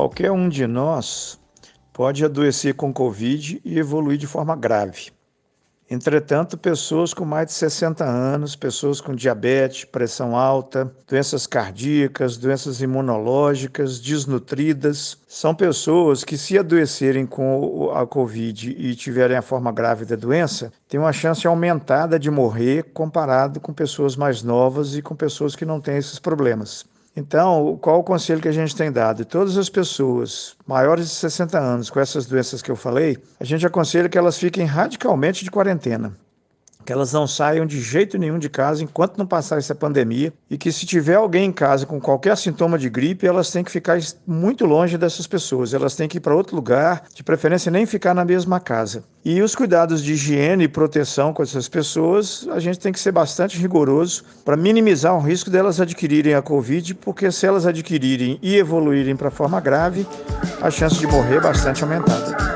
Qualquer um de nós pode adoecer com Covid e evoluir de forma grave. Entretanto, pessoas com mais de 60 anos, pessoas com diabetes, pressão alta, doenças cardíacas, doenças imunológicas, desnutridas, são pessoas que, se adoecerem com a Covid e tiverem a forma grave da doença, têm uma chance aumentada de morrer comparado com pessoas mais novas e com pessoas que não têm esses problemas. Então, qual o conselho que a gente tem dado? Todas as pessoas maiores de 60 anos com essas doenças que eu falei, a gente aconselha que elas fiquem radicalmente de quarentena que elas não saiam de jeito nenhum de casa enquanto não passar essa pandemia e que se tiver alguém em casa com qualquer sintoma de gripe, elas têm que ficar muito longe dessas pessoas, elas têm que ir para outro lugar, de preferência nem ficar na mesma casa. E os cuidados de higiene e proteção com essas pessoas, a gente tem que ser bastante rigoroso para minimizar o risco delas adquirirem a Covid, porque se elas adquirirem e evoluírem para forma grave, a chance de morrer é bastante aumentada.